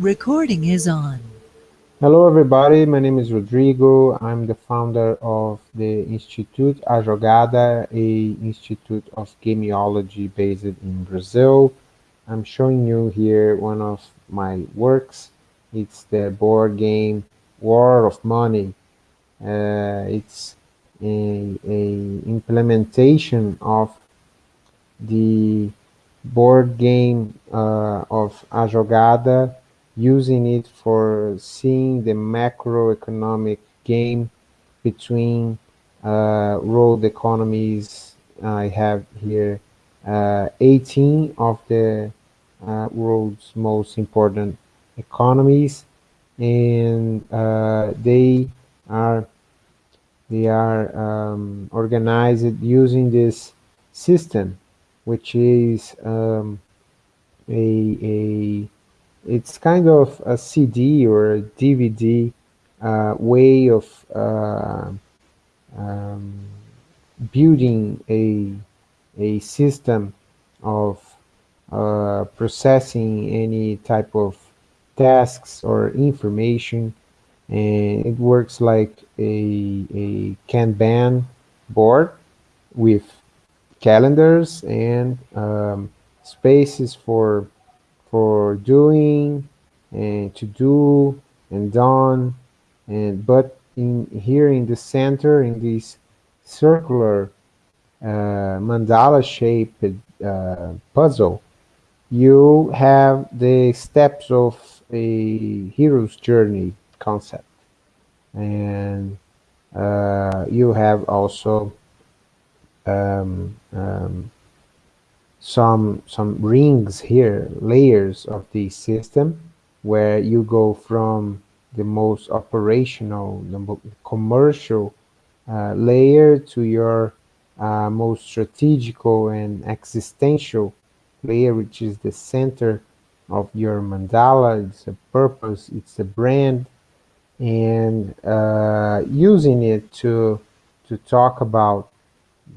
Recording is on. Hello everybody, my name is Rodrigo. I'm the founder of the Institute A Jogada, a institute of gameology based in Brazil. I'm showing you here one of my works. It's the board game War of Money. Uh, it's a, a implementation of the board game uh, of A Jogada using it for seeing the macroeconomic game between uh, world economies. I have here uh, 18 of the uh, world's most important economies, and uh, they are they are um, organized using this system, which is um, a, a it's kind of a CD or a DVD uh, way of uh, um, building a, a system of uh, processing any type of tasks or information. And it works like a, a Kanban board with calendars and um, spaces for for doing and to do and done. And but in here in the center in this circular uh, mandala shaped uh, puzzle you have the steps of a hero's journey concept. And uh, you have also um, um, some some rings here, layers of the system, where you go from the most operational, the commercial uh, layer to your uh, most strategical and existential layer, which is the center of your mandala. It's a purpose, it's a brand, and uh, using it to to talk about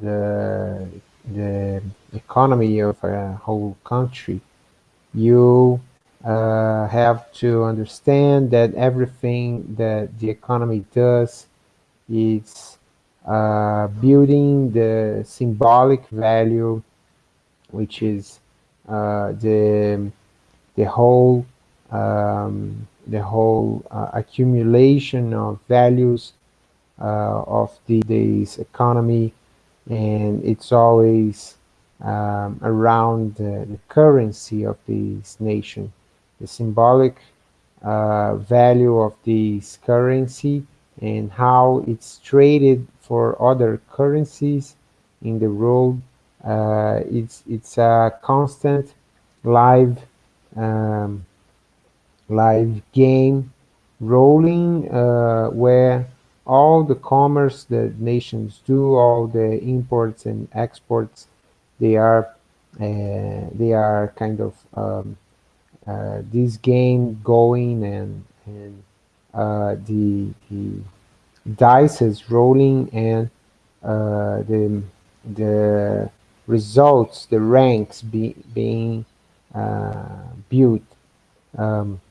the the economy of a whole country, you uh, have to understand that everything that the economy does is uh, building the symbolic value, which is uh, the the whole um, the whole uh, accumulation of values uh, of the, economy and it's always um, around the, the, currency of this nation, the symbolic uh, value of this currency and how it's traded for other currencies in the world. Uh, it's it's a constant live um, live game rolling uh, where all the commerce that nations do, all the imports and exports, they are uh, they are kind of um, uh, this game going and and uh, the the dice is rolling and uh, the the results, the ranks be, being uh, built, um,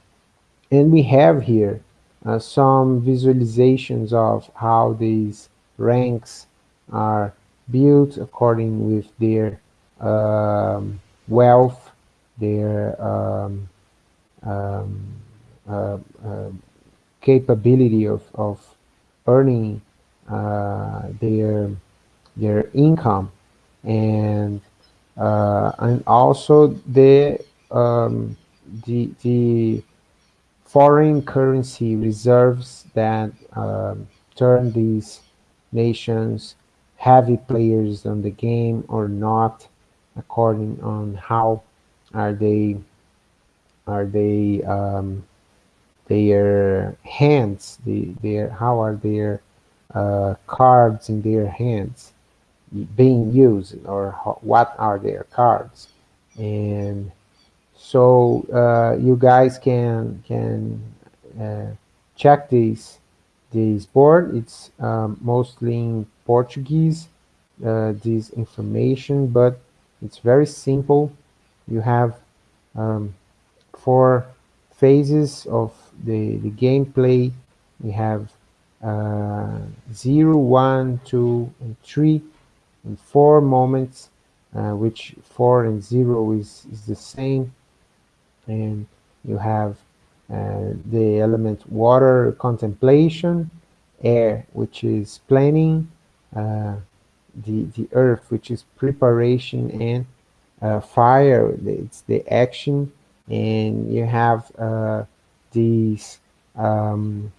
and we have here uh, some visualizations of how these ranks are built according with their um, wealth, their um, um, uh, uh, capability of, of earning uh, their their income. And uh, and also the um, the the foreign currency reserves that um, turn these nations heavy players on the game or not according on how are they are they um, their hands the, their how are their uh, cards in their hands being used or what are their cards? And so uh, you guys can can uh, check this this board. It's um, mostly in Portuguese, uh, this information, but it's very simple. You have um, four phases of the, the gameplay. We have uh, 0, 1, 2, and 3, and 4 moments, uh, which 4 and 0 is, is the same. And you have uh, the element water contemplation, air, which is planning, uh, the, the earth, which is preparation, and uh, fire, it's the action, and you have uh, these um,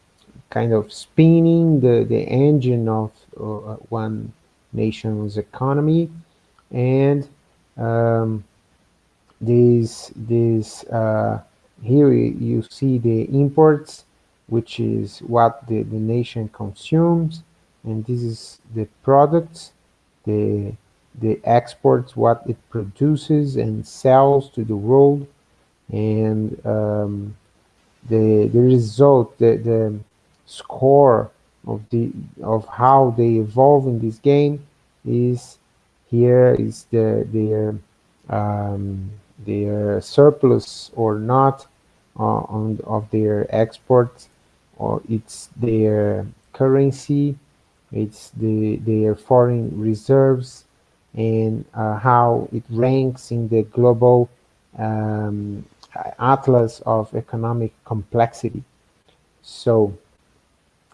kind of spinning the, the engine of uh, one nation's economy, and um, this this uh, here you see the imports which is what the, the nation consumes and this is the products the the exports what it produces and sells to the world and um, the the result the the score of the of how they evolve in this game is here is the their um, their surplus or not uh, on of their exports or it's their currency it's the their foreign reserves and uh, how it ranks in the global um, atlas of economic complexity. So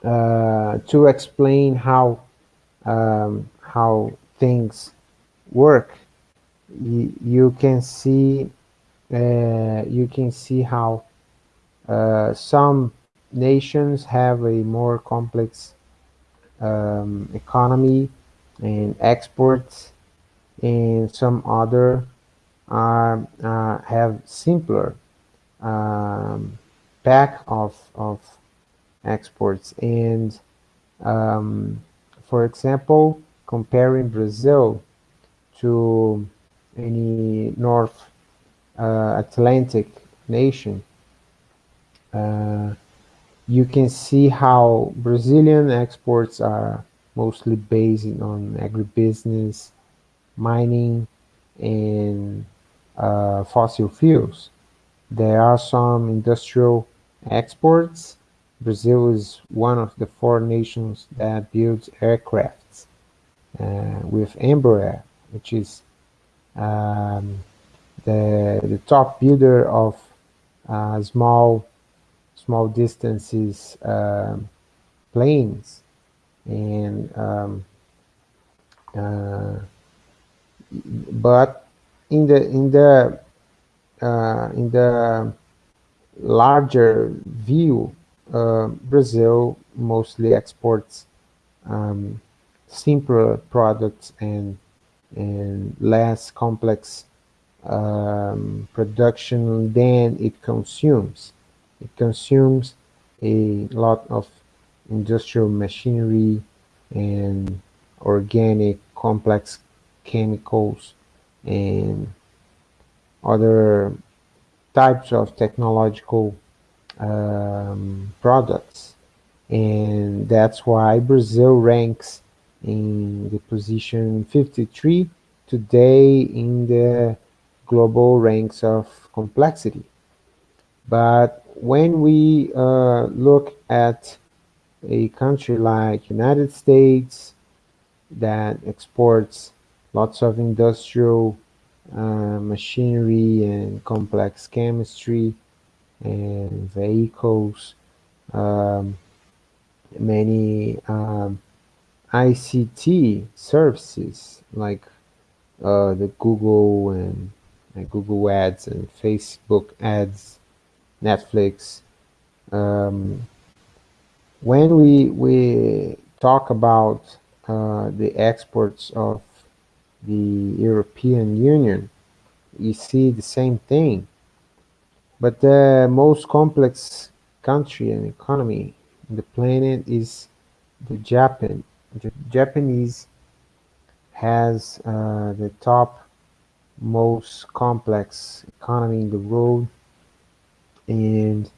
uh, to explain how um, how things work you, can see uh, you can see how uh, some nations have a more complex um, economy and exports and some other are uh, have simpler um, pack of, of exports. And um, for example comparing Brazil to any North uh, Atlantic nation uh, you can see how Brazilian exports are mostly based on agribusiness, mining, and uh, fossil fuels. There are some industrial exports. Brazil is one of the four nations that builds aircrafts uh, with Embraer, which is um, the, the top builder of uh, small small distances um, planes. And um, uh, but in the in the uh, in the larger view uh, Brazil mostly exports um, simpler products and and less complex um, production than it consumes. It consumes a lot of industrial machinery and organic complex chemicals and other types of technological um, products. And that's why Brazil ranks in the position 53 today in the global ranks of complexity. But when we uh, look at a country like United States that exports lots of industrial uh, machinery and complex chemistry and vehicles, um, many um, ICT services like uh, the Google and, and Google ads and Facebook ads Netflix. Um, when we we talk about uh, the exports of the European Union, you see the same thing. But the most complex country and economy in the planet is the Japan. Japanese has uh, the top most complex economy in the world and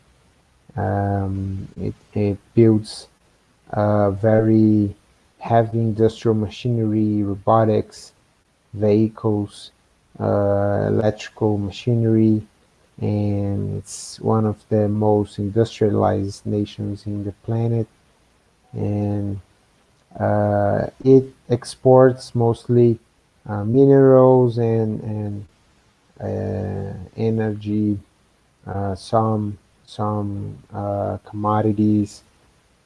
um, it, it, builds very heavy industrial machinery, robotics, vehicles, uh, electrical machinery, and it's one of the most industrialized nations in the planet. And uh, it exports mostly uh, minerals and, and uh, energy, uh, some, some uh, commodities,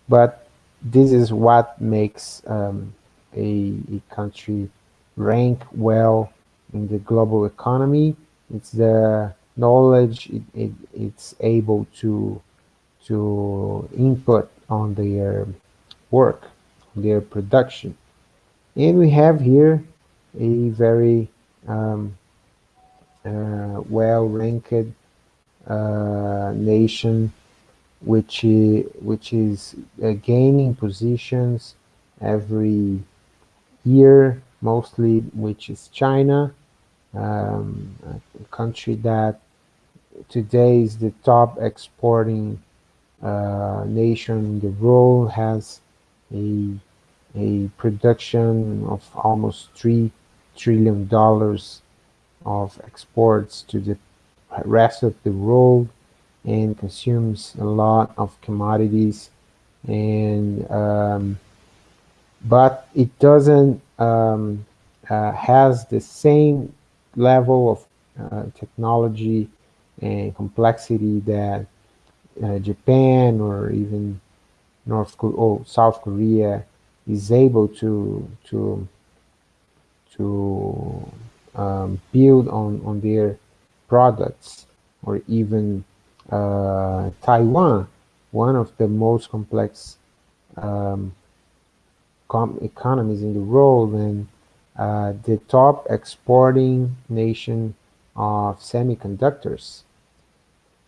but this is what makes um, a, a country rank well in the global economy. It's the knowledge it, it, it's able to to input on their work, their production. And we have here a very um, uh, well-ranked uh, nation which is, which is uh, gaining positions every year mostly which is China um, a country that today is the top exporting uh, nation in the world has a a production of almost three trillion dollars of exports to the rest of the world and consumes a lot of commodities. And um, but it doesn't um, uh, has the same level of uh, technology and complexity that uh, Japan or even North Korea or South Korea is able to to to um, build on on their products or even uh, Taiwan, one of the most complex um, economies in the world and uh, the top exporting nation of semiconductors.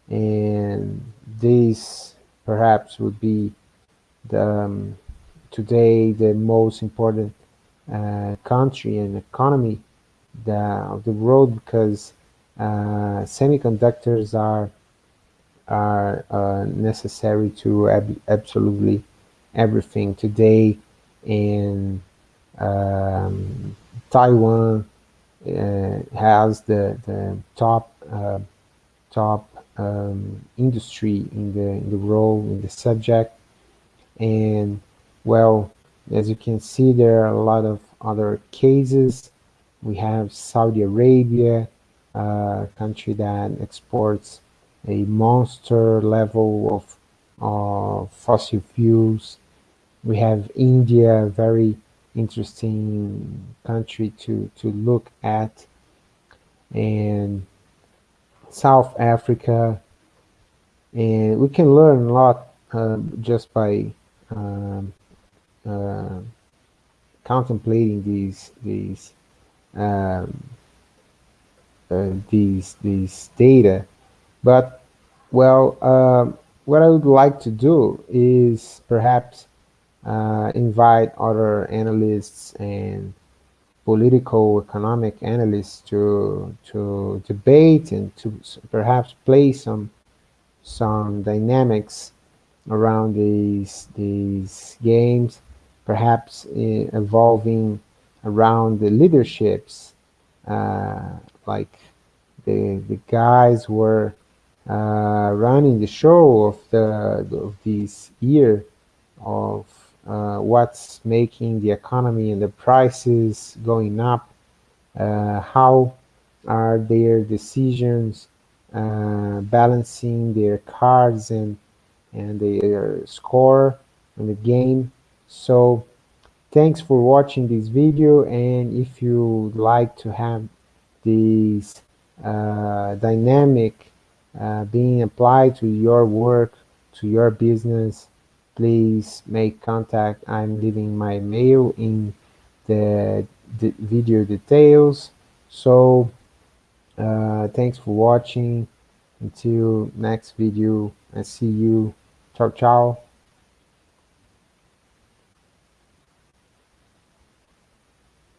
And this perhaps would be the, um, today the most important uh, country and economy the, of the world because uh, semiconductors are are uh, necessary to ab absolutely everything. Today in um, Taiwan uh, has the the top uh, top um, industry in the in the role in the subject. And well as you can see there are a lot of other cases. We have Saudi Arabia a country that exports a monster level of of fossil fuels. We have India a very interesting country to to look at. And South Africa. And we can learn a lot uh, just by um, uh, contemplating these these um, uh, these these data. But well uh, what I would like to do is perhaps uh, invite other analysts and political economic analysts to to debate and to perhaps play some some dynamics around these these games perhaps uh, evolving around the leaderships uh, like the the guys were uh, running the show of the of this year of uh, what's making the economy and the prices going up, uh, how are their decisions uh, balancing their cards and and their score in the game. So thanks for watching this video and if you like to have this uh, dynamic uh, being applied to your work, to your business, please make contact. I'm leaving my mail in the, the video details. So uh, thanks for watching. Until next video, I see you. Ciao, ciao.